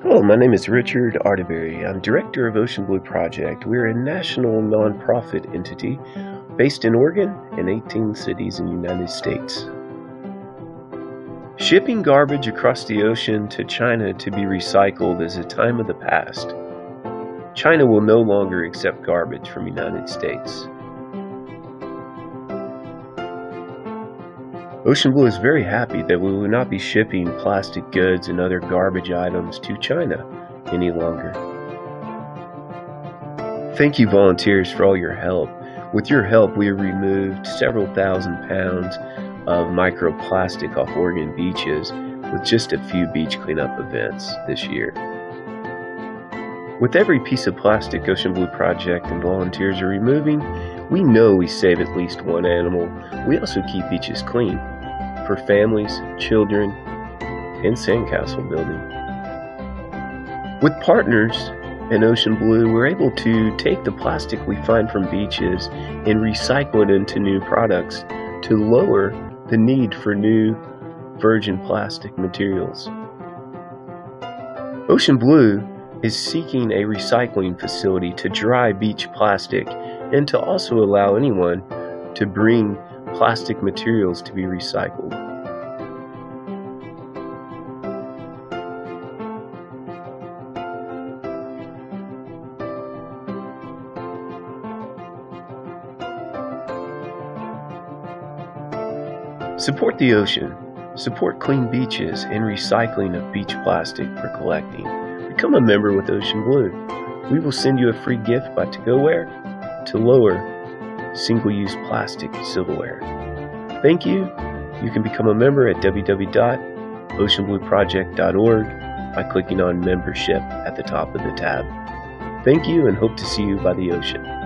Hello, my name is Richard Arterberry. I'm director of Ocean Blue Project. We're a national nonprofit entity based in Oregon and 18 cities in the United States. Shipping garbage across the ocean to China to be recycled is a time of the past. China will no longer accept garbage from the United States. Ocean Blue is very happy that we will not be shipping plastic goods and other garbage items to China any longer. Thank you volunteers for all your help. With your help, we removed several thousand pounds of microplastic off Oregon beaches with just a few beach cleanup events this year. With every piece of plastic Ocean Blue Project and volunteers are removing, we know we save at least one animal. We also keep beaches clean for families, children, and sandcastle building. With partners in Ocean Blue, we're able to take the plastic we find from beaches and recycle it into new products to lower the need for new virgin plastic materials. Ocean Blue is seeking a recycling facility to dry beach plastic and to also allow anyone to bring plastic materials to be recycled. Support the ocean, support clean beaches and recycling of beach plastic for collecting. Become a member with Ocean Blue. We will send you a free gift by to-go-ware to lower single-use plastic silverware. Thank you. You can become a member at www.oceanblueproject.org by clicking on membership at the top of the tab. Thank you and hope to see you by the ocean.